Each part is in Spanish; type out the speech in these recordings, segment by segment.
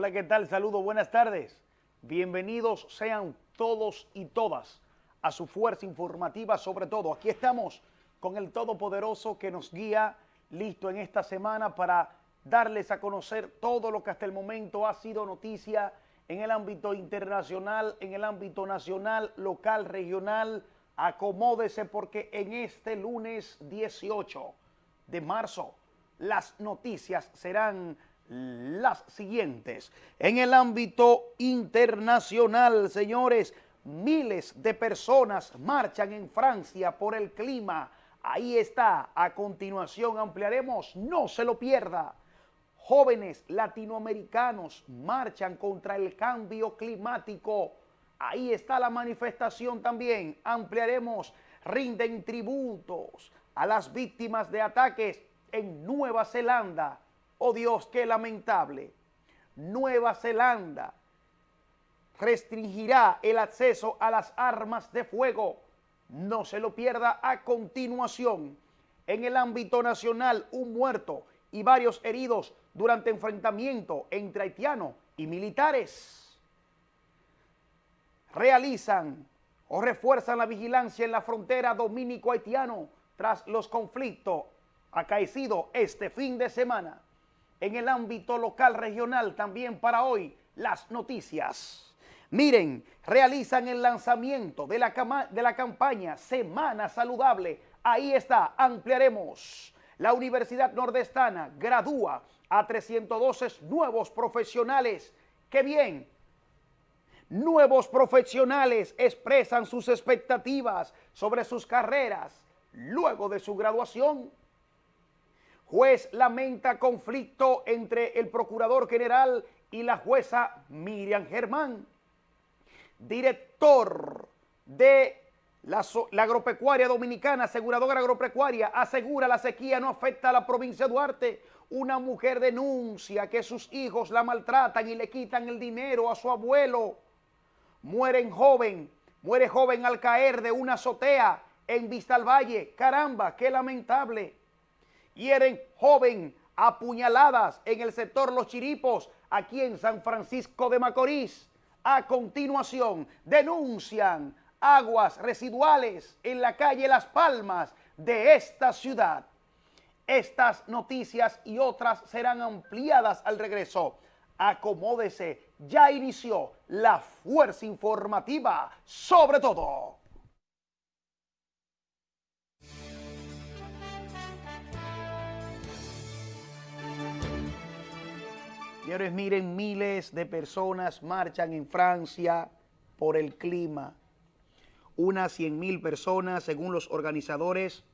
Hola, ¿qué tal? Saludos, buenas tardes. Bienvenidos sean todos y todas a su fuerza informativa, sobre todo. Aquí estamos con el Todopoderoso que nos guía, listo en esta semana para darles a conocer todo lo que hasta el momento ha sido noticia en el ámbito internacional, en el ámbito nacional, local, regional. Acomódese porque en este lunes 18 de marzo las noticias serán las siguientes. En el ámbito internacional, señores, miles de personas marchan en Francia por el clima. Ahí está. A continuación ampliaremos. No se lo pierda. Jóvenes latinoamericanos marchan contra el cambio climático. Ahí está la manifestación también. Ampliaremos. Rinden tributos a las víctimas de ataques en Nueva Zelanda. Oh Dios, qué lamentable. Nueva Zelanda restringirá el acceso a las armas de fuego. No se lo pierda a continuación. En el ámbito nacional, un muerto y varios heridos durante enfrentamiento entre haitianos y militares. Realizan o refuerzan la vigilancia en la frontera dominico-haitiano tras los conflictos acaecidos este fin de semana. En el ámbito local regional también para hoy, las noticias. Miren, realizan el lanzamiento de la, de la campaña Semana Saludable. Ahí está, ampliaremos. La Universidad Nordestana gradúa a 312 nuevos profesionales. ¡Qué bien! Nuevos profesionales expresan sus expectativas sobre sus carreras luego de su graduación. Juez lamenta conflicto entre el Procurador General y la jueza Miriam Germán director de la, agropecuaria dominicana, aseguradora agropecuaria, asegura la sequía no afecta a la provincia de Duarte. Una mujer denuncia que sus hijos la maltratan y le quitan el dinero a su abuelo. Mueren joven, muere joven al caer de una azotea en Vista al Valle. Caramba, qué lamentable. Hieren joven apuñaladas en el sector Los Chiripos, aquí en San Francisco de Macorís. A continuación, denuncian aguas residuales en la calle Las Palmas de esta ciudad. Estas noticias y otras serán ampliadas al regreso. Acomódese, ya inició la fuerza informativa sobre todo. Señores, miren, miles de personas marchan en Francia por el clima. Unas 100 mil personas, según los organizadores,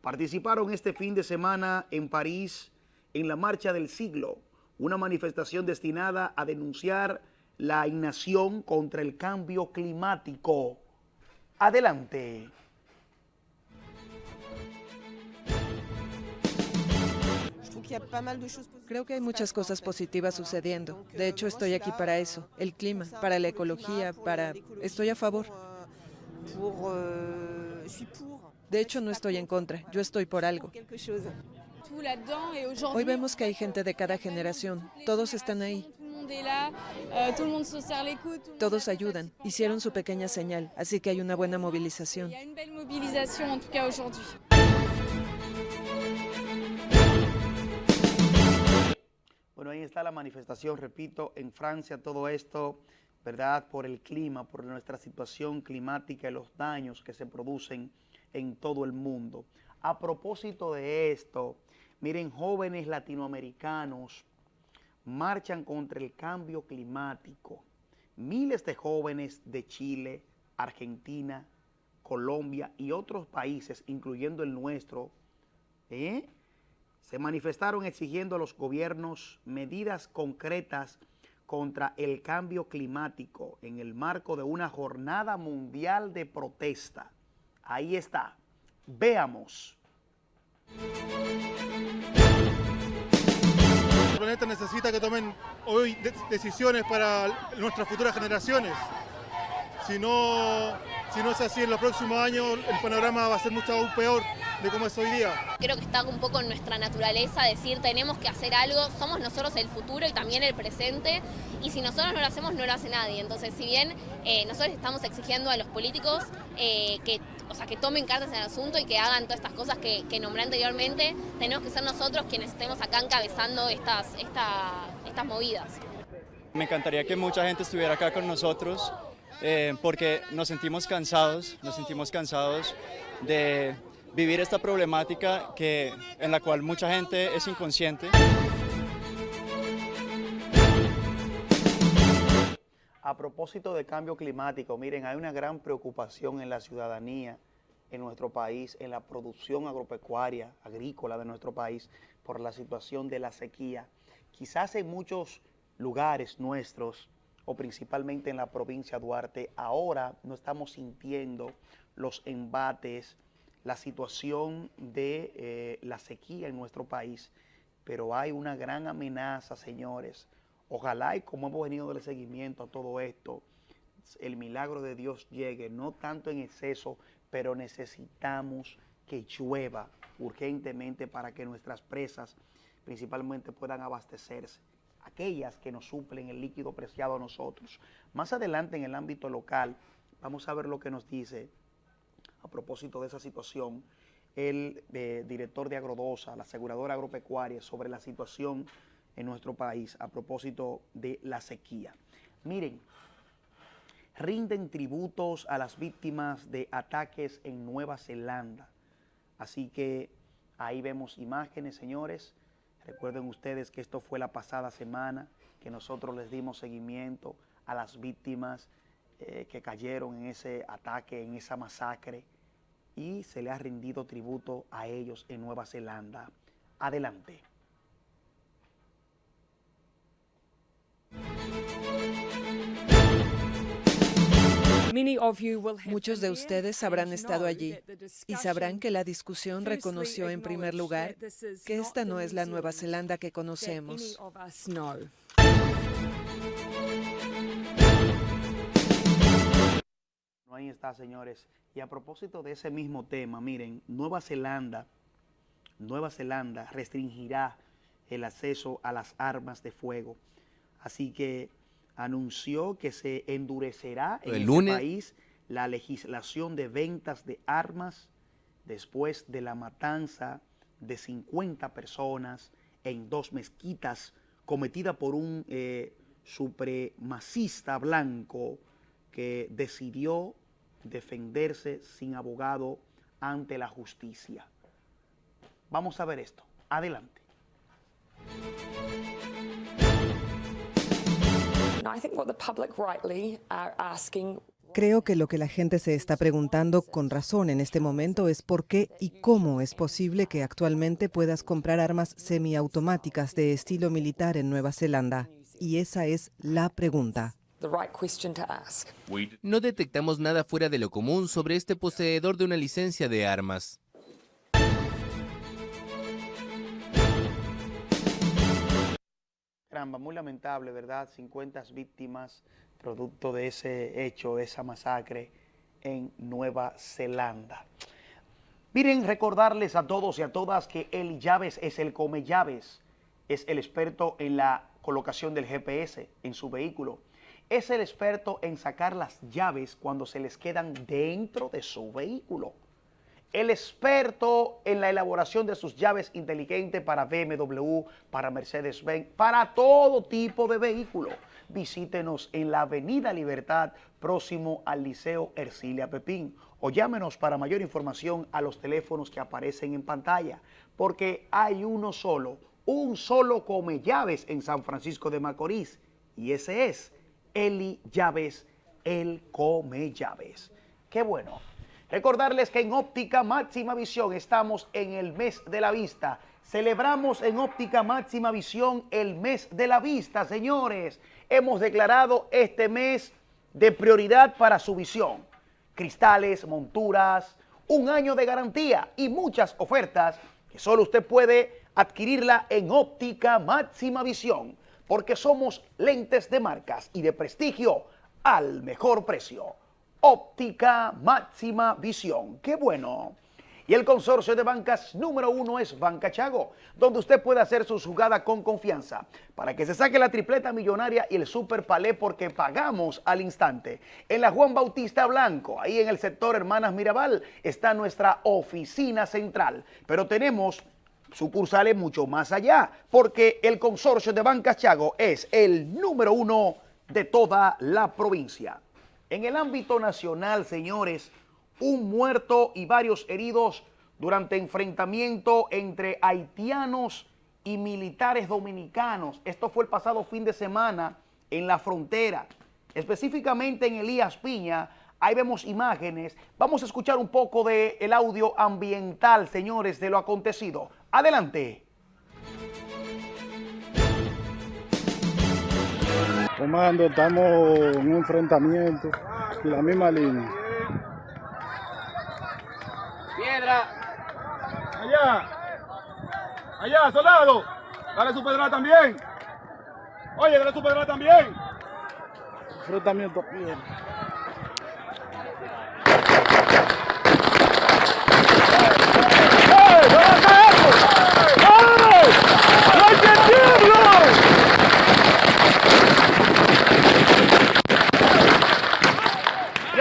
participaron este fin de semana en París en la Marcha del Siglo, una manifestación destinada a denunciar la inacción contra el cambio climático. Adelante. Creo que hay muchas cosas positivas sucediendo. De hecho, estoy aquí para eso, el clima, para la ecología, para... Estoy a favor. De hecho, no estoy en contra, yo estoy por algo. Hoy vemos que hay gente de cada generación, todos están ahí. Todos ayudan, hicieron su pequeña señal, así que hay una buena movilización. Ahí está la manifestación, repito, en Francia todo esto, ¿verdad? Por el clima, por nuestra situación climática y los daños que se producen en todo el mundo. A propósito de esto, miren, jóvenes latinoamericanos marchan contra el cambio climático. Miles de jóvenes de Chile, Argentina, Colombia y otros países, incluyendo el nuestro, ¿eh? Se manifestaron exigiendo a los gobiernos medidas concretas contra el cambio climático en el marco de una jornada mundial de protesta. Ahí está. Veamos. El planeta necesita que tomen hoy decisiones para nuestras futuras generaciones. Si no, si no es así en los próximos años, el panorama va a ser mucho aún peor de cómo es hoy día. Creo que está un poco en nuestra naturaleza decir tenemos que hacer algo, somos nosotros el futuro y también el presente, y si nosotros no lo hacemos no lo hace nadie. Entonces, si bien eh, nosotros estamos exigiendo a los políticos eh, que, o sea, que tomen cartas en el asunto y que hagan todas estas cosas que, que nombré anteriormente, tenemos que ser nosotros quienes estemos acá encabezando estas, esta, estas movidas. Me encantaría que mucha gente estuviera acá con nosotros eh, porque nos sentimos cansados, nos sentimos cansados de vivir esta problemática que, en la cual mucha gente es inconsciente. A propósito de cambio climático, miren, hay una gran preocupación en la ciudadanía, en nuestro país, en la producción agropecuaria, agrícola de nuestro país, por la situación de la sequía. Quizás en muchos lugares nuestros, o principalmente en la provincia de Duarte, ahora no estamos sintiendo los embates, la situación de eh, la sequía en nuestro país, pero hay una gran amenaza, señores. Ojalá y como hemos venido del seguimiento a todo esto, el milagro de Dios llegue, no tanto en exceso, pero necesitamos que llueva urgentemente para que nuestras presas principalmente puedan abastecerse aquellas que nos suplen el líquido preciado a nosotros. Más adelante en el ámbito local, vamos a ver lo que nos dice a propósito de esa situación el eh, director de Agrodosa, la aseguradora agropecuaria, sobre la situación en nuestro país a propósito de la sequía. Miren, rinden tributos a las víctimas de ataques en Nueva Zelanda. Así que ahí vemos imágenes, señores, Recuerden ustedes que esto fue la pasada semana, que nosotros les dimos seguimiento a las víctimas eh, que cayeron en ese ataque, en esa masacre, y se le ha rendido tributo a ellos en Nueva Zelanda. Adelante. Muchos de ustedes habrán estado allí y sabrán que la discusión reconoció en primer lugar que esta no es la Nueva Zelanda que conocemos. Ahí está, señores. Y a propósito de ese mismo tema, miren, Nueva Zelanda, Nueva Zelanda restringirá el acceso a las armas de fuego. Así que anunció que se endurecerá en el país la legislación de ventas de armas después de la matanza de 50 personas en dos mezquitas cometida por un eh, supremacista blanco que decidió defenderse sin abogado ante la justicia. Vamos a ver esto. Adelante. Creo que lo que la gente se está preguntando con razón en este momento es por qué y cómo es posible que actualmente puedas comprar armas semiautomáticas de estilo militar en Nueva Zelanda. Y esa es la pregunta. No detectamos nada fuera de lo común sobre este poseedor de una licencia de armas. Muy lamentable, ¿verdad? 50 víctimas producto de ese hecho, de esa masacre en Nueva Zelanda. Miren, recordarles a todos y a todas que el Llaves es el come llaves, es el experto en la colocación del GPS en su vehículo. Es el experto en sacar las llaves cuando se les quedan dentro de su vehículo el experto en la elaboración de sus llaves inteligentes para BMW, para Mercedes-Benz, para todo tipo de vehículo. Visítenos en la Avenida Libertad, próximo al Liceo Ercilia Pepín, o llámenos para mayor información a los teléfonos que aparecen en pantalla, porque hay uno solo, un solo come llaves en San Francisco de Macorís, y ese es Eli Llaves, el come llaves. Qué bueno. Recordarles que en Óptica Máxima Visión estamos en el mes de la vista. Celebramos en Óptica Máxima Visión el mes de la vista, señores. Hemos declarado este mes de prioridad para su visión. Cristales, monturas, un año de garantía y muchas ofertas que solo usted puede adquirirla en Óptica Máxima Visión, porque somos lentes de marcas y de prestigio al mejor precio. Óptica máxima visión. ¡Qué bueno! Y el consorcio de bancas número uno es Banca Chago, donde usted puede hacer su jugada con confianza para que se saque la tripleta millonaria y el super palé porque pagamos al instante. En la Juan Bautista Blanco, ahí en el sector Hermanas Mirabal, está nuestra oficina central. Pero tenemos sucursales mucho más allá, porque el consorcio de Bancas Chago es el número uno de toda la provincia. En el ámbito nacional, señores, un muerto y varios heridos durante enfrentamiento entre haitianos y militares dominicanos. Esto fue el pasado fin de semana en la frontera, específicamente en Elías Piña. Ahí vemos imágenes. Vamos a escuchar un poco del el audio ambiental, señores, de lo acontecido. Adelante. Comando, estamos en un enfrentamiento, en la misma línea. Piedra. Allá. Allá, soldado. Dale su pedrada también. Oye, dale su pedrada también. Enfrentamiento piedra.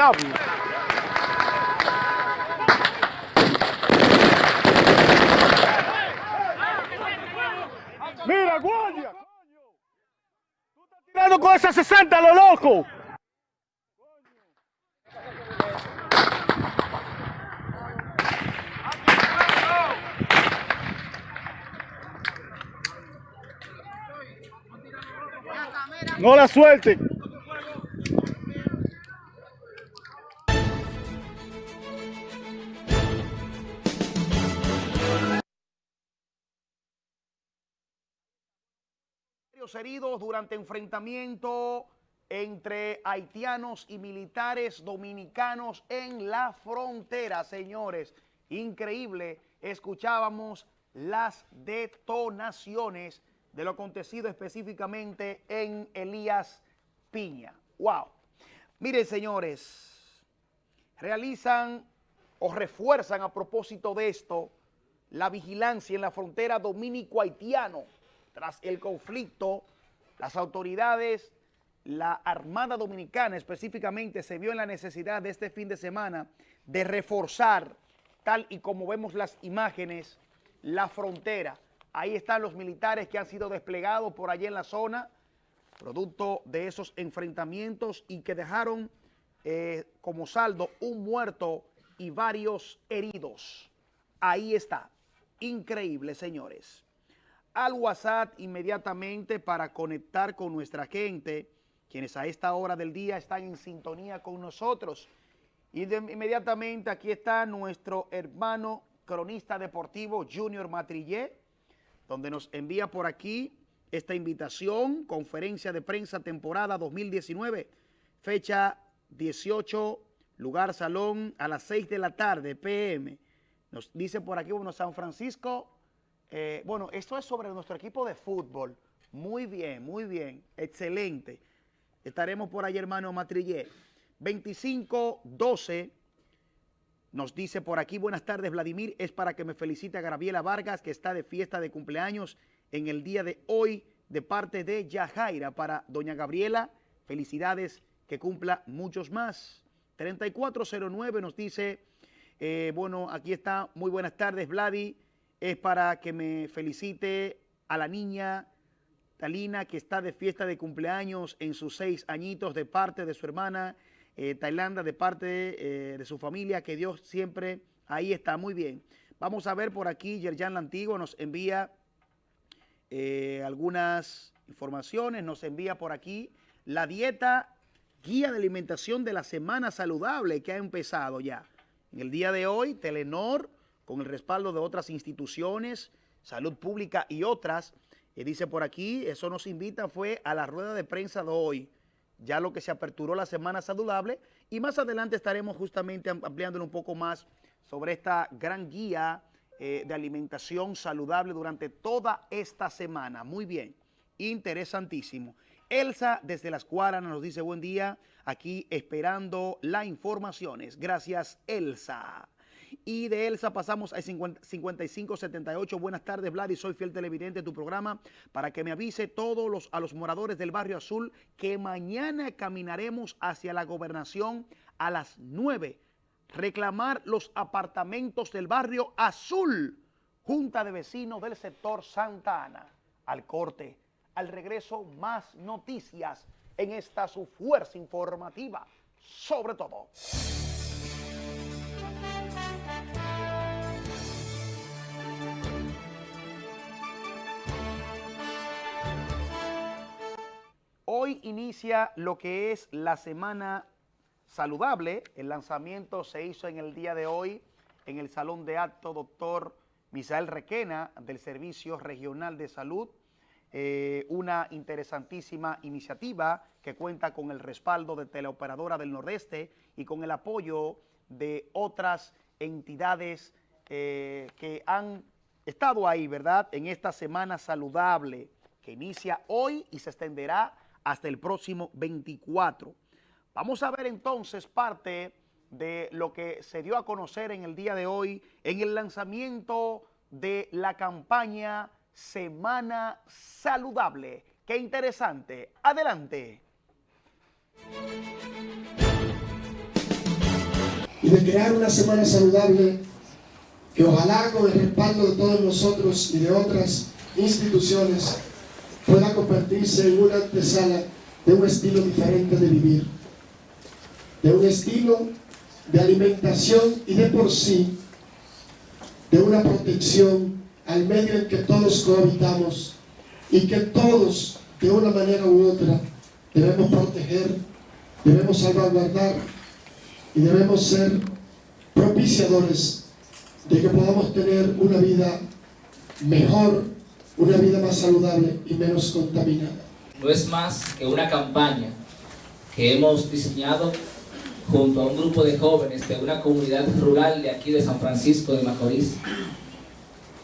Diablo. Mira, guardia. Tirando con esa 60, lo loco. No la suelten. Heridos durante enfrentamiento entre haitianos y militares dominicanos en la frontera, señores. Increíble, escuchábamos las detonaciones de lo acontecido específicamente en Elías Piña. ¡Wow! Miren, señores, realizan o refuerzan a propósito de esto la vigilancia en la frontera dominico-haitiano. Tras el conflicto, las autoridades, la Armada Dominicana específicamente, se vio en la necesidad de este fin de semana de reforzar, tal y como vemos las imágenes, la frontera. Ahí están los militares que han sido desplegados por allí en la zona, producto de esos enfrentamientos y que dejaron eh, como saldo un muerto y varios heridos. Ahí está. Increíble, señores. Al WhatsApp inmediatamente para conectar con nuestra gente, quienes a esta hora del día están en sintonía con nosotros. Y inmediatamente aquí está nuestro hermano cronista deportivo Junior Matrillé, donde nos envía por aquí esta invitación, conferencia de prensa temporada 2019, fecha 18, lugar salón a las 6 de la tarde, PM. Nos dice por aquí, bueno, San Francisco, eh, bueno, esto es sobre nuestro equipo de fútbol. Muy bien, muy bien, excelente. Estaremos por ahí, hermano Matrillé. 25-12, nos dice por aquí, buenas tardes, Vladimir, es para que me felicite a Gabriela Vargas, que está de fiesta de cumpleaños en el día de hoy, de parte de Yajaira. Para doña Gabriela, felicidades, que cumpla muchos más. 3409 nos dice, eh, bueno, aquí está, muy buenas tardes, Vladi, es para que me felicite a la niña Talina, que está de fiesta de cumpleaños en sus seis añitos de parte de su hermana eh, de parte eh, de su familia, que Dios siempre ahí está, muy bien. Vamos a ver por aquí, Yerjan Lantigo nos envía eh, algunas informaciones, nos envía por aquí la dieta guía de alimentación de la semana saludable que ha empezado ya. En el día de hoy, Telenor, con el respaldo de otras instituciones, salud pública y otras, y dice por aquí, eso nos invita fue a la rueda de prensa de hoy, ya lo que se aperturó la semana saludable y más adelante estaremos justamente ampliándolo un poco más sobre esta gran guía eh, de alimentación saludable durante toda esta semana. Muy bien, interesantísimo. Elsa desde las Cuaras nos dice buen día, aquí esperando las informaciones. Gracias, Elsa. Y de Elsa pasamos a 5578. Buenas tardes, Vlad, soy fiel televidente de tu programa para que me avise todos los, a los moradores del barrio azul que mañana caminaremos hacia la gobernación a las 9. Reclamar los apartamentos del barrio azul. Junta de Vecinos del sector Santa Ana. Al corte, al regreso, más noticias en esta su fuerza informativa. Sobre todo. Hoy inicia lo que es la semana saludable. El lanzamiento se hizo en el día de hoy en el Salón de Acto Doctor Misael Requena del Servicio Regional de Salud. Eh, una interesantísima iniciativa que cuenta con el respaldo de Teleoperadora del Nordeste y con el apoyo de otras entidades eh, que han estado ahí, ¿verdad?, en esta semana saludable que inicia hoy y se extenderá hasta el próximo 24. Vamos a ver entonces parte de lo que se dio a conocer en el día de hoy en el lanzamiento de la campaña Semana Saludable. Qué interesante. Adelante. Y de crear una semana saludable que ojalá con el respaldo de todos nosotros y de otras instituciones pueda convertirse en una antesala de un estilo diferente de vivir, de un estilo de alimentación y de por sí, de una protección al medio en que todos cohabitamos y que todos, de una manera u otra, debemos proteger, debemos salvaguardar y debemos ser propiciadores de que podamos tener una vida mejor una vida más saludable y menos contaminada. No es más que una campaña que hemos diseñado junto a un grupo de jóvenes de una comunidad rural de aquí de San Francisco de Macorís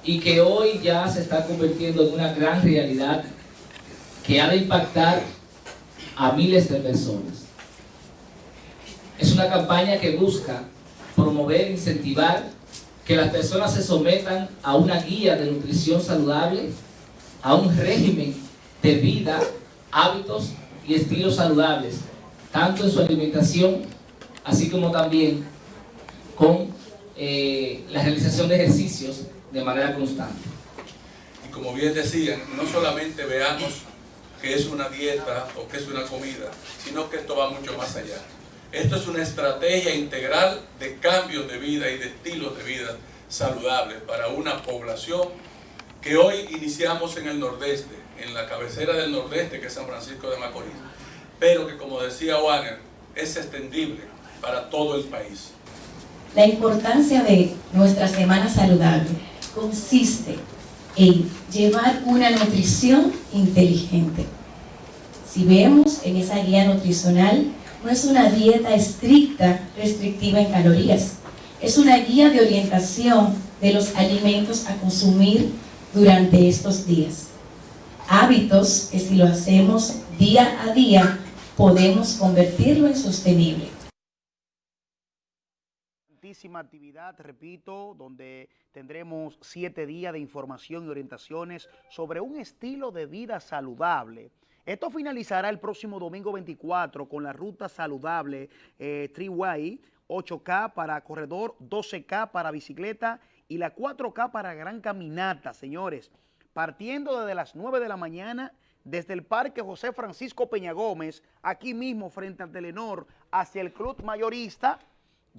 y que hoy ya se está convirtiendo en una gran realidad que ha de impactar a miles de personas. Es una campaña que busca promover, incentivar que las personas se sometan a una guía de nutrición saludable, a un régimen de vida, hábitos y estilos saludables, tanto en su alimentación, así como también con eh, la realización de ejercicios de manera constante. Y como bien decían, no solamente veamos que es una dieta o que es una comida, sino que esto va mucho más allá. Esto es una estrategia integral de cambios de vida y de estilos de vida saludables para una población que hoy iniciamos en el nordeste, en la cabecera del nordeste que es San Francisco de Macorís, pero que como decía Wagner, es extendible para todo el país. La importancia de nuestra semana saludable consiste en llevar una nutrición inteligente. Si vemos en esa guía nutricional, no es una dieta estricta, restrictiva en calorías. Es una guía de orientación de los alimentos a consumir durante estos días. Hábitos que si lo hacemos día a día, podemos convertirlo en sostenible. actividad, repito, donde tendremos siete días de información y orientaciones sobre un estilo de vida saludable esto finalizará el próximo domingo 24 con la ruta saludable eh, Triway, 8K para corredor, 12K para bicicleta y la 4K para gran caminata, señores. Partiendo desde las 9 de la mañana, desde el Parque José Francisco Peña Gómez, aquí mismo frente al Telenor, hacia el Club Mayorista,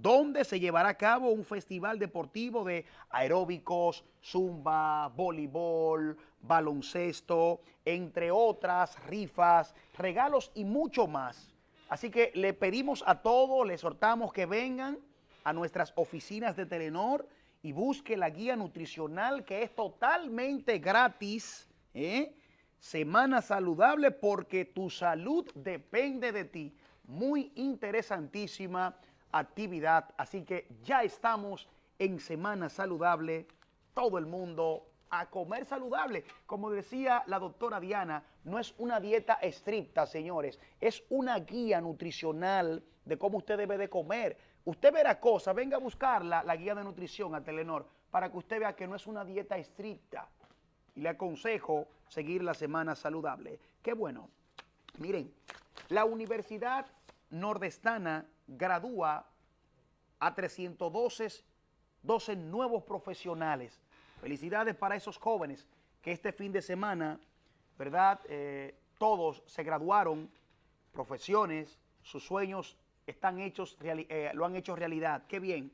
donde se llevará a cabo un festival deportivo de aeróbicos, zumba, voleibol, baloncesto, entre otras rifas, regalos y mucho más. Así que le pedimos a todos, le exhortamos que vengan a nuestras oficinas de Telenor y busque la guía nutricional que es totalmente gratis. ¿eh? Semana saludable porque tu salud depende de ti. Muy interesantísima actividad. Así que ya estamos en Semana Saludable. Todo el mundo a comer saludable. Como decía la doctora Diana, no es una dieta estricta, señores, es una guía nutricional de cómo usted debe de comer. Usted verá cosas, venga a buscarla, la guía de nutrición a Telenor, para que usted vea que no es una dieta estricta. Y le aconsejo seguir la semana saludable. Qué bueno. Miren, la Universidad Nordestana gradúa a 312 12 nuevos profesionales. Felicidades para esos jóvenes que este fin de semana, ¿verdad? Eh, todos se graduaron, profesiones, sus sueños están hechos, eh, lo han hecho realidad. Qué bien.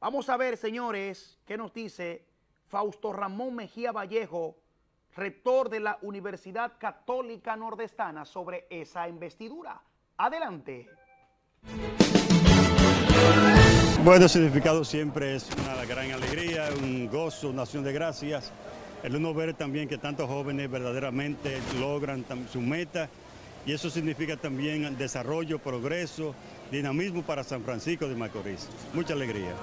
Vamos a ver, señores, qué nos dice Fausto Ramón Mejía Vallejo, rector de la Universidad Católica Nordestana, sobre esa investidura. Adelante. Bueno, significado siempre es una gran alegría, un gozo, una acción de gracias. El uno ver también que tantos jóvenes verdaderamente logran su meta y eso significa también desarrollo, progreso, dinamismo para San Francisco de Macorís. Mucha alegría.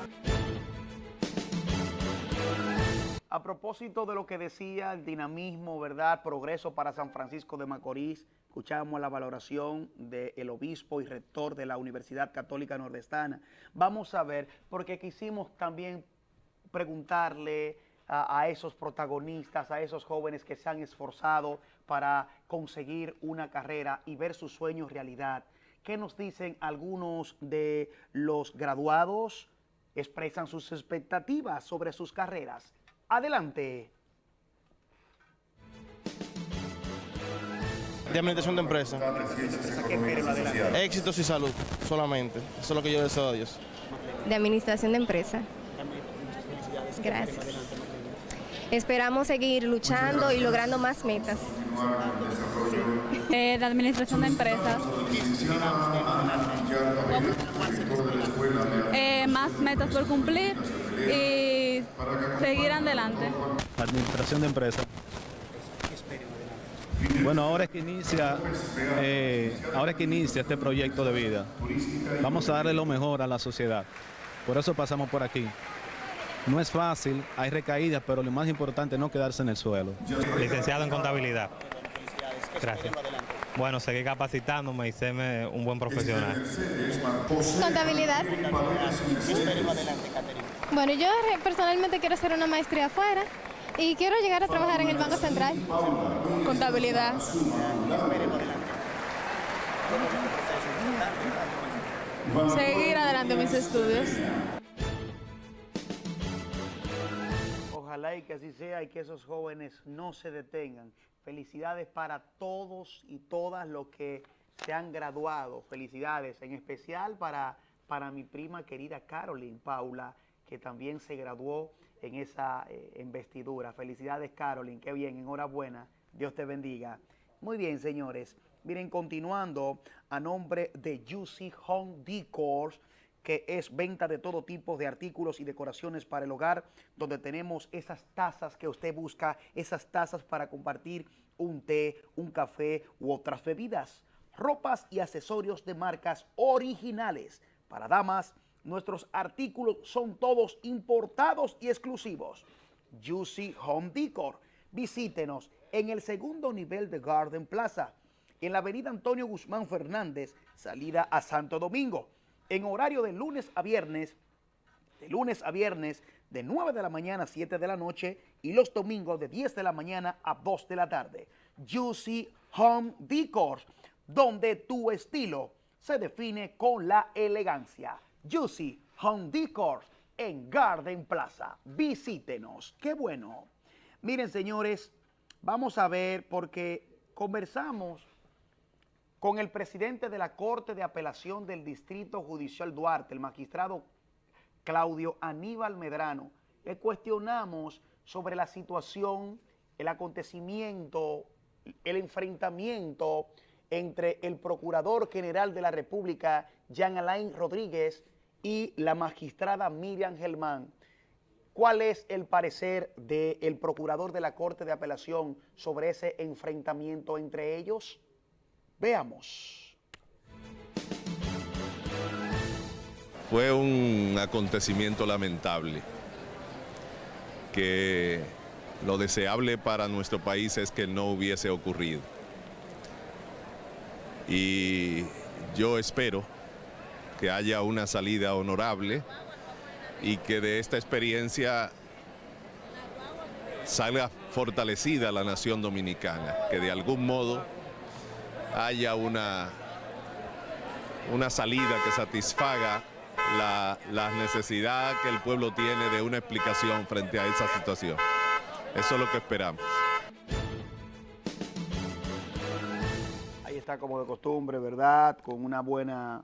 A propósito de lo que decía el dinamismo, ¿verdad? Progreso para San Francisco de Macorís, escuchamos la valoración del obispo y rector de la Universidad Católica Nordestana. Vamos a ver, porque quisimos también preguntarle a, a, esos protagonistas, a esos jóvenes que se han esforzado para conseguir una carrera y ver sus sueños realidad. ¿Qué nos dicen algunos de los graduados? Expresan sus expectativas sobre sus carreras. Adelante. De administración de empresa. Éxitos y salud, solamente. Eso es lo que yo deseo a Dios. De administración de empresa. Gracias. Esperamos seguir luchando y logrando más metas. Eh, de administración de empresas. Eh, más metas por cumplir y seguir adelante. Administración de empresas. Bueno, ahora es que inicia, eh, ahora es que inicia este proyecto de vida. Vamos a darle lo mejor a la sociedad. Por eso pasamos por aquí. No es fácil, hay recaídas, pero lo más importante es no quedarse en el suelo. Licenciado en contabilidad. Gracias. Bueno, seguir capacitándome y serme un buen profesional. Contabilidad. Bueno, yo personalmente quiero hacer una maestría afuera y quiero llegar a trabajar en el Banco Central. Contabilidad. Seguir adelante mis estudios. Ojalá y que así sea y que esos jóvenes no se detengan. Felicidades para todos y todas los que se han graduado. Felicidades, en especial para, para mi prima querida Caroline Paula, que también se graduó en esa eh, investidura. Felicidades, Caroline, qué bien, enhorabuena. Dios te bendiga. Muy bien, señores. Miren, continuando a nombre de Juicy Home Decors, que es venta de todo tipo de artículos y decoraciones para el hogar, donde tenemos esas tazas que usted busca, esas tazas para compartir un té, un café u otras bebidas, ropas y accesorios de marcas originales. Para damas, nuestros artículos son todos importados y exclusivos. Juicy Home Decor. Visítenos en el segundo nivel de Garden Plaza, en la avenida Antonio Guzmán Fernández, salida a Santo Domingo en horario de lunes a viernes, de lunes a viernes, de 9 de la mañana a 7 de la noche y los domingos de 10 de la mañana a 2 de la tarde. Juicy Home Decor, donde tu estilo se define con la elegancia. Juicy Home Decor en Garden Plaza. Visítenos. Qué bueno. Miren, señores, vamos a ver porque conversamos con el presidente de la Corte de Apelación del Distrito Judicial Duarte, el magistrado Claudio Aníbal Medrano, le cuestionamos sobre la situación, el acontecimiento, el enfrentamiento entre el Procurador General de la República, Jean Alain Rodríguez, y la magistrada Miriam Gelmán. ¿Cuál es el parecer del Procurador de la Corte de Apelación sobre ese enfrentamiento entre ellos? Veamos. Fue un acontecimiento lamentable que lo deseable para nuestro país es que no hubiese ocurrido. Y yo espero que haya una salida honorable y que de esta experiencia salga fortalecida la nación dominicana, que de algún modo haya una, una salida que satisfaga la, la necesidad que el pueblo tiene de una explicación frente a esa situación. Eso es lo que esperamos. Ahí está como de costumbre, ¿verdad? Con una buena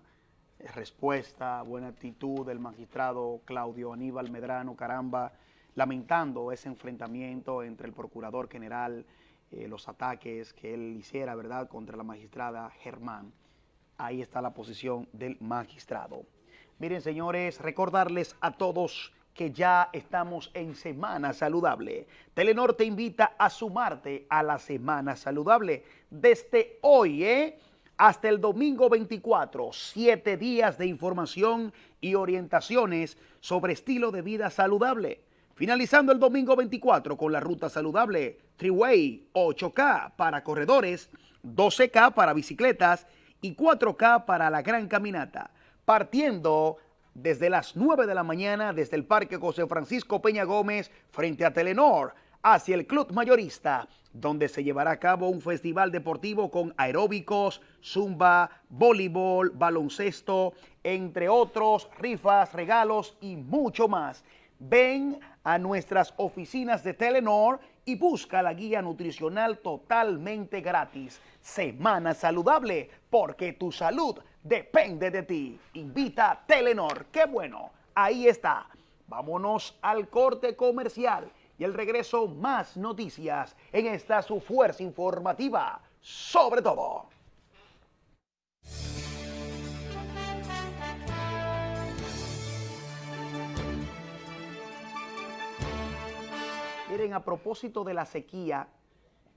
respuesta, buena actitud del magistrado Claudio Aníbal Medrano Caramba, lamentando ese enfrentamiento entre el procurador general, eh, los ataques que él hiciera, ¿verdad?, contra la magistrada Germán. Ahí está la posición del magistrado. Miren, señores, recordarles a todos que ya estamos en Semana Saludable. Telenor te invita a sumarte a la Semana Saludable desde hoy, ¿eh? Hasta el domingo 24, siete días de información y orientaciones sobre estilo de vida saludable. Finalizando el domingo 24 con la ruta saludable Triway 8K para corredores, 12K para bicicletas y 4K para la gran caminata. Partiendo desde las 9 de la mañana desde el Parque José Francisco Peña Gómez frente a Telenor hacia el Club Mayorista, donde se llevará a cabo un festival deportivo con aeróbicos, zumba, voleibol, baloncesto, entre otros, rifas, regalos y mucho más. Ven a nuestras oficinas de Telenor y busca la guía nutricional totalmente gratis. Semana saludable, porque tu salud depende de ti. Invita a Telenor. ¡Qué bueno! Ahí está. Vámonos al corte comercial y el regreso más noticias en esta su fuerza informativa, sobre todo. Miren, a propósito de la sequía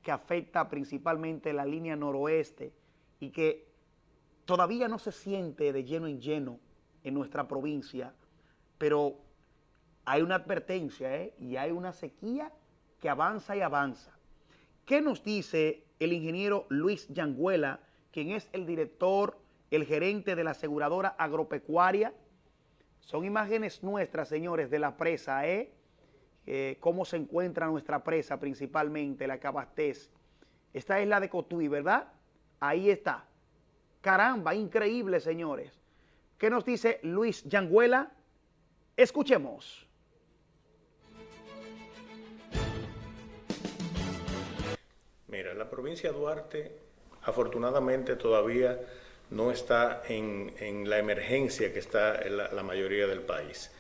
que afecta principalmente la línea noroeste y que todavía no se siente de lleno en lleno en nuestra provincia, pero hay una advertencia ¿eh? y hay una sequía que avanza y avanza. ¿Qué nos dice el ingeniero Luis Yanguela, quien es el director, el gerente de la aseguradora agropecuaria? Son imágenes nuestras, señores, de la presa, ¿eh? eh cómo se encuentra nuestra presa principalmente, la que abastece. Esta es la de Cotuí, ¿verdad? Ahí está. Caramba, increíble, señores. ¿Qué nos dice Luis Yanguela? Escuchemos. La provincia de Duarte afortunadamente todavía no está en, la emergencia que está la, mayoría del país,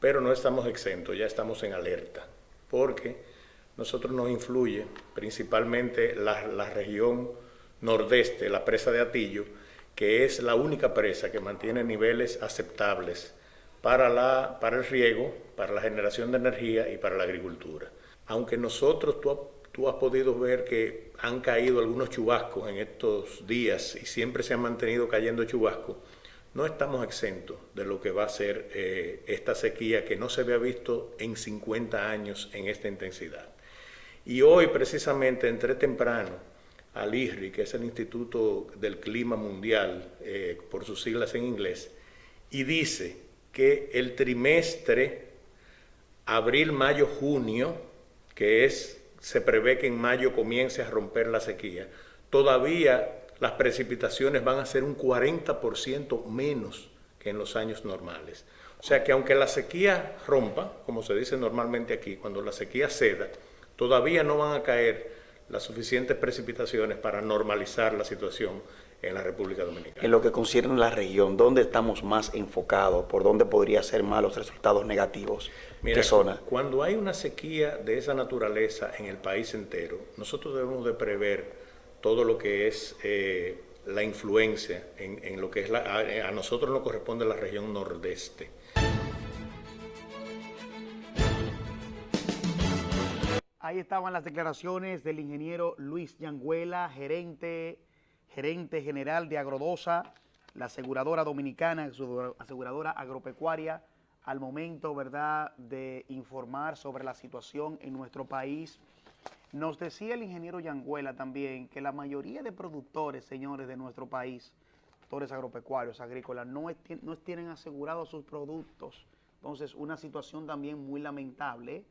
pero no estamos exentos, ya estamos en alerta, porque nosotros nos influye principalmente la, región nordeste, la presa de Atillo, que es la única presa que mantiene niveles aceptables para, para el riego, para la generación de energía y para la agricultura. Aunque nosotros, tú, tú has podido ver que han caído algunos chubascos en estos días y siempre se han mantenido cayendo chubascos, no estamos exentos de lo que va a ser eh, esta sequía que no se había visto en 50 años en esta intensidad. Y hoy precisamente entré temprano al IRRI, que es el Instituto del Clima Mundial, eh, por sus siglas en inglés, y dice que el trimestre abril, mayo, junio, que es se prevé que en mayo comience a romper la sequía, todavía las precipitaciones van a ser un 40% menos que en los años normales. O sea que aunque la sequía rompa, como se dice normalmente aquí, cuando la sequía ceda, todavía no van a caer las suficientes precipitaciones para normalizar la situación en la República Dominicana. En lo que concierne a la región, ¿dónde estamos más enfocados? ¿Por dónde podría ser más los resultados negativos? Mira, Cuando hay una sequía de esa naturaleza en el país entero, nosotros debemos de prever todo lo que es eh, la influencia en, lo que es la, a, nosotros nos corresponde la región nordeste. Ahí estaban las declaraciones del ingeniero Luis Yanguela, gerente gerente general de Agrodosa, la aseguradora dominicana, aseguradora agropecuaria, al momento, ¿verdad?, de informar sobre la situación en nuestro país. Nos decía el ingeniero Yanguela también que la mayoría de productores, señores, de nuestro país, productores agropecuarios, agrícolas, no, no tienen asegurados sus productos. Entonces, una situación también muy lamentable.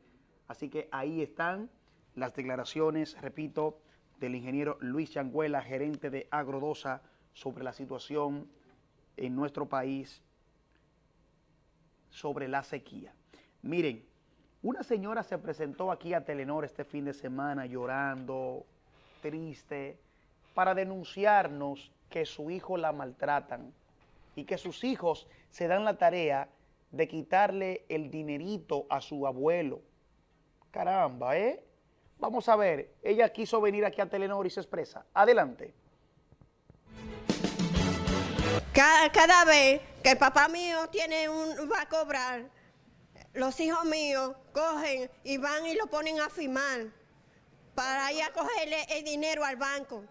Así que ahí están las declaraciones, repito, del ingeniero Luis Yanguela, gerente de Agrodosa, sobre la situación en nuestro país sobre la sequía. Miren, una señora se presentó aquí a Telenor este fin de semana llorando, triste, para denunciarnos que su hijo la maltratan y que sus hijos se dan la tarea de quitarle el dinerito a su abuelo. Caramba, ¿eh? Vamos a ver, ella quiso venir aquí a Telenor y se expresa. Adelante. Cada, vez que el papá mío tiene un, va a cobrar, los hijos míos cogen y van y lo ponen a firmar para ir a cogerle el dinero al banco.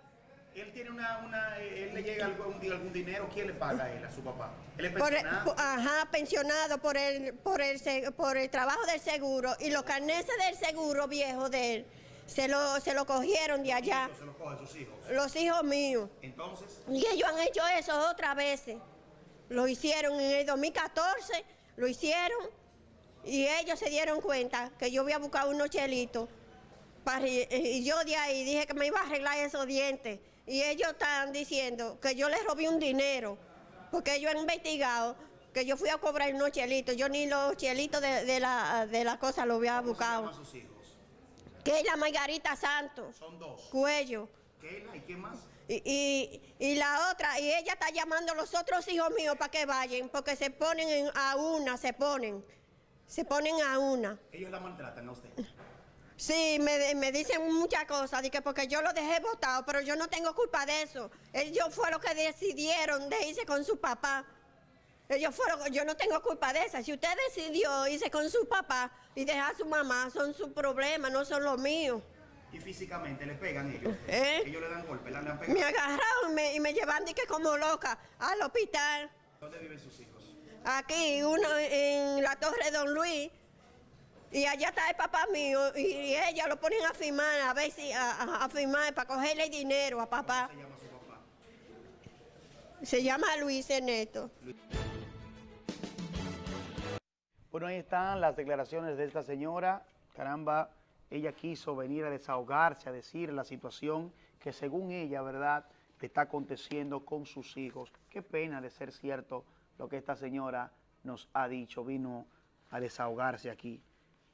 Él tiene una, él le llega algún, algún, dinero, ¿quién le paga a él, a su papá? ¿Él es pensionado? ajá, pensionado por el, por, el, por el trabajo del seguro y los carneses del seguro viejo de él se lo, se lo cogieron de allá. ¿Se lo cogen sus hijos? Los hijos míos. ¿Entonces? Y ellos han hecho eso otras veces. Lo hicieron en el 2014, lo hicieron y ellos se dieron cuenta que yo había buscado unos chelitos para, y yo de ahí dije que me iba a arreglar esos dientes y ellos están diciendo que yo les robé un dinero porque ellos han investigado que yo fui a cobrar unos chelitos, yo ni los chelitos de, la, de la cosa los había buscado. sus hijos? Keila Margarita Santos. Son dos. Cuello. Keila, ¿y quién más? Y, y, la otra, y ella está llamando a los otros hijos míos para que vayan, porque se ponen a una, se ponen. Se ponen a una. ¿Ellos la maltratan a usted? Sí, me, me dicen muchas cosas, que porque yo lo dejé votado, pero yo no tengo culpa de eso. Ellos fueron los que decidieron de irse con su papá. Ellos fueron, yo no tengo culpa de esa. Si usted decidió irse con su papá y dejar a su mamá, son sus problemas, no son los míos. ¿Y físicamente le pegan ellos? ¿Eh? Ellos le dan golpes, le han pegado. Me agarraron me, y me llevan que como loca al hospital. ¿Dónde viven sus hijos? Aquí, uno en la Torre Don Luis. Y allá está el papá mío y, ella lo ponen a firmar, a ver si, a, firmar para cogerle dinero a papá. ¿Cómo se llama su papá? Se llama Luis Ernesto. Bueno, ahí están las declaraciones de esta señora. Caramba, ella quiso venir a desahogarse, a decir la situación que según ella, ¿verdad?, le está aconteciendo con sus hijos. Qué pena de ser cierto lo que esta señora nos ha dicho. Vino a desahogarse aquí.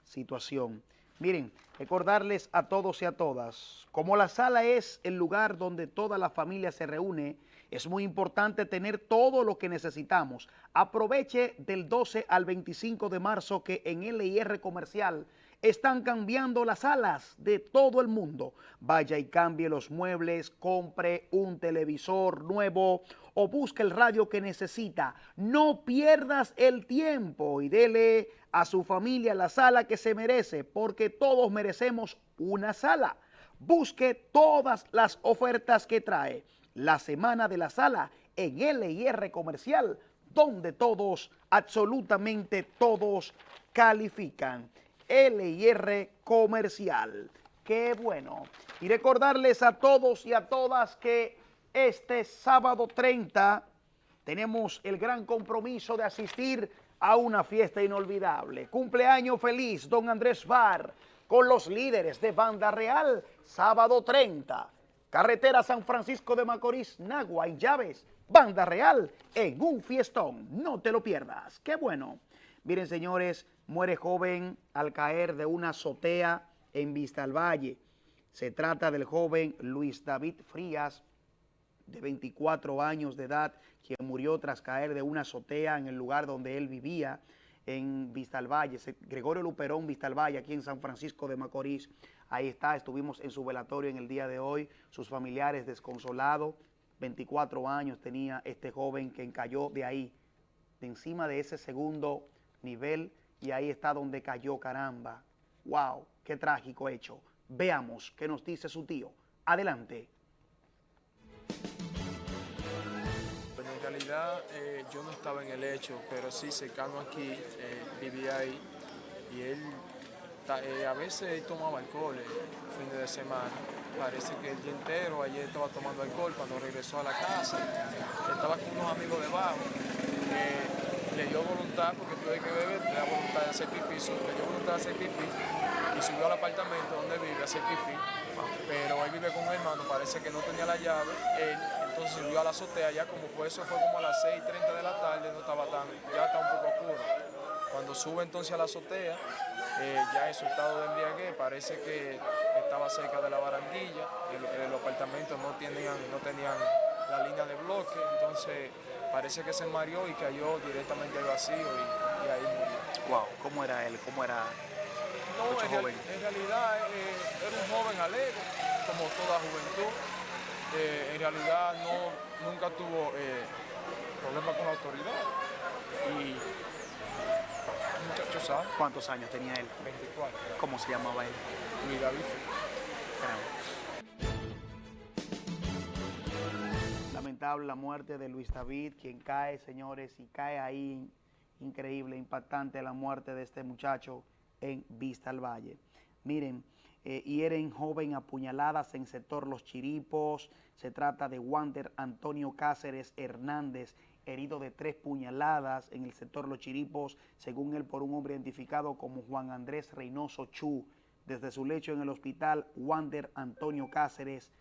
Situación. Miren, recordarles a todos y a todas, como la sala es el lugar donde toda la familia se reúne, es muy importante tener todo lo que necesitamos. Aproveche del 12 al 25 de marzo que en LIR Comercial están cambiando las salas de todo el mundo. Vaya y cambie los muebles, compre un televisor nuevo o busque el radio que necesita. No pierdas el tiempo y dele a su familia la sala que se merece porque todos merecemos una sala. Busque todas las ofertas que trae la Semana de la Sala en LIR Comercial, donde todos, absolutamente todos, califican. LIR Comercial. Qué bueno. Y recordarles a todos y a todas que este sábado 30 tenemos el gran compromiso de asistir a una fiesta inolvidable. Cumpleaños feliz, don Andrés Bar, con los líderes de Banda Real, sábado 30 Carretera San Francisco de Macorís, Nagua y Llaves, Banda Real, en un fiestón. No te lo pierdas. ¡Qué bueno! Miren, señores, muere joven al caer de una azotea en Vista al Valle. Se trata del joven Luis David Frías, de 24 años de edad, quien murió tras caer de una azotea en el lugar donde él vivía, en Vista al Valle. Gregorio Luperón, Vista al Valle, aquí en San Francisco de Macorís. Ahí está, estuvimos en su velatorio en el día de hoy, sus familiares desconsolados, 24 años tenía este joven que cayó de ahí, de encima de ese segundo nivel, y ahí está donde cayó, caramba. ¡Wow! ¡Qué trágico hecho! Veamos qué nos dice su tío. Adelante. realidad eh, yo no estaba en el hecho, pero sí cercano aquí, eh, vivía ahí y él eh, a veces tomaba alcohol fines de semana. Parece que el día entero ayer estaba tomando alcohol cuando regresó a la casa. Estaba con unos amigos debajo. Le dio voluntad, porque tuve que beber, le dio voluntad de hacer pipí, le dio voluntad de hacer pipí y subió al apartamento donde vive a hacer pipí. Pero él vive con un hermano, parece que no tenía la llave. Él entonces subió a la azotea, ya como fue eso, fue como a las 6.30 de la tarde, no estaba tan, ya está un poco oscuro. Cuando sube entonces a la azotea, eh, ya en su estado de embriaguez, parece que estaba cerca de la barandilla, los apartamentos no tenían, no tenían la línea de bloque, entonces parece que se mareó y cayó directamente al vacío y, ahí murió. Wow, ¿cómo era él? ¿Cómo era no, en, joven? en, realidad eh, era un joven alegre, como toda juventud. Eh, en realidad no, nunca tuvo problemas con la autoridad. Y muchacho sabe. ¿Cuántos años tenía él? 24. ¿Cómo se llamaba él? Luis David. La muerte de Luis David, quien cae, señores, y cae ahí. Increíble, impactante la muerte de este muchacho en Vista al Valle. Miren, eh, hieren joven apuñaladas en sector Los Chiripos. Se trata de Wander Antonio Cáceres Hernández, herido de tres puñaladas en el sector Los Chiripos, según él por un hombre identificado como Juan Andrés Reynoso Chu. Desde su lecho en el hospital, Wander Antonio Cáceres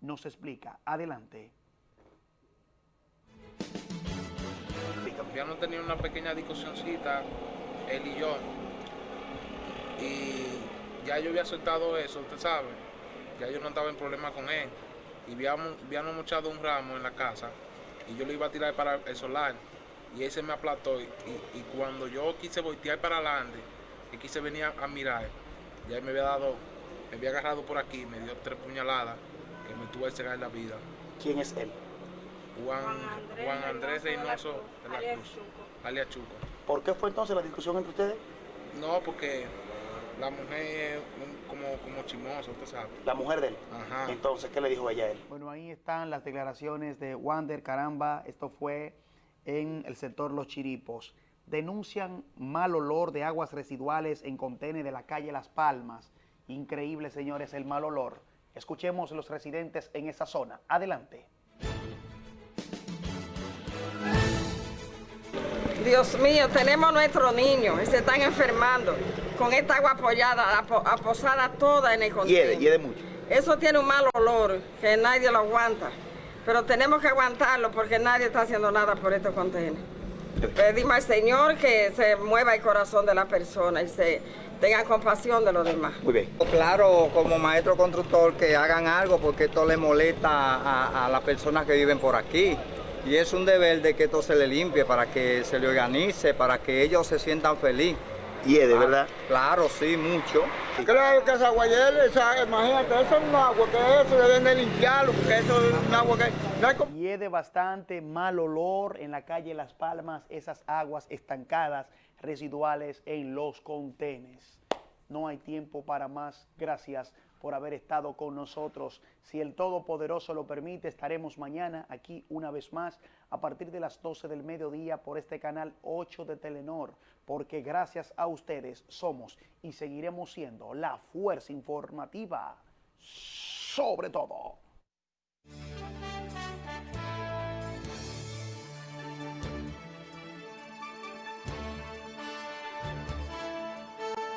nos explica. Adelante. Habíamos tenido una pequeña discusióncita, él y yo, y ya yo había soltado eso, usted sabe, ya yo no estaba en problema con él, y habíamos, habíamos echado un ramo en la casa, y yo lo iba a tirar para el solar y ese me aplató y, cuando yo quise voltear para adelante y quise venir a, mirar, ya me había dado, me había agarrado por aquí, me dio tres puñaladas que me tuve que cegar la vida. ¿Quién es él? Juan, Juan Andrés Reynoso de la Cruz, alias Chuco. ¿Por qué fue entonces la discusión entre ustedes? No, porque la mujer es como, como chimosa, usted sabe. La mujer de él. Ajá. Entonces, ¿qué le dijo ella a él? Bueno, ahí están las declaraciones de Wander Caramba. Esto fue en el sector Los Chiripos. Denuncian mal olor de aguas residuales en contenedores de la calle Las Palmas. Increíble, señores, el mal olor. Escuchemos los residentes en esa zona. Adelante. Dios mío, tenemos nuestros niños y se están enfermando con esta agua apoyada, aposada toda en el contenedor. Hiede, mucho. Eso tiene un mal olor que nadie lo aguanta, pero tenemos que aguantarlo porque nadie está haciendo nada por estos contenedores. Pedimos al Señor que se mueva el corazón de la persona y se tenga compasión de los demás. Muy bien. Claro, como maestro constructor, que hagan algo porque esto le molesta a, a las personas que viven por aquí. Y es un deber de que esto se le limpie para que se le organice, para que ellos se sientan felices. ¿Y de ah, verdad? Claro, sí, mucho. Claro que esa agua, imagínate, eso es un agua que eso deben de limpiarlo, porque eso es un agua que... Hiede bastante mal olor en la calle Las Palmas, esas aguas estancadas residuales en los contenes. No hay tiempo para más. Gracias por haber estado con nosotros. Si el Todopoderoso lo permite, estaremos mañana aquí una vez más a partir de las 12 del mediodía por este canal 8 de Telenor, porque gracias a ustedes somos y seguiremos siendo la fuerza informativa sobre todo.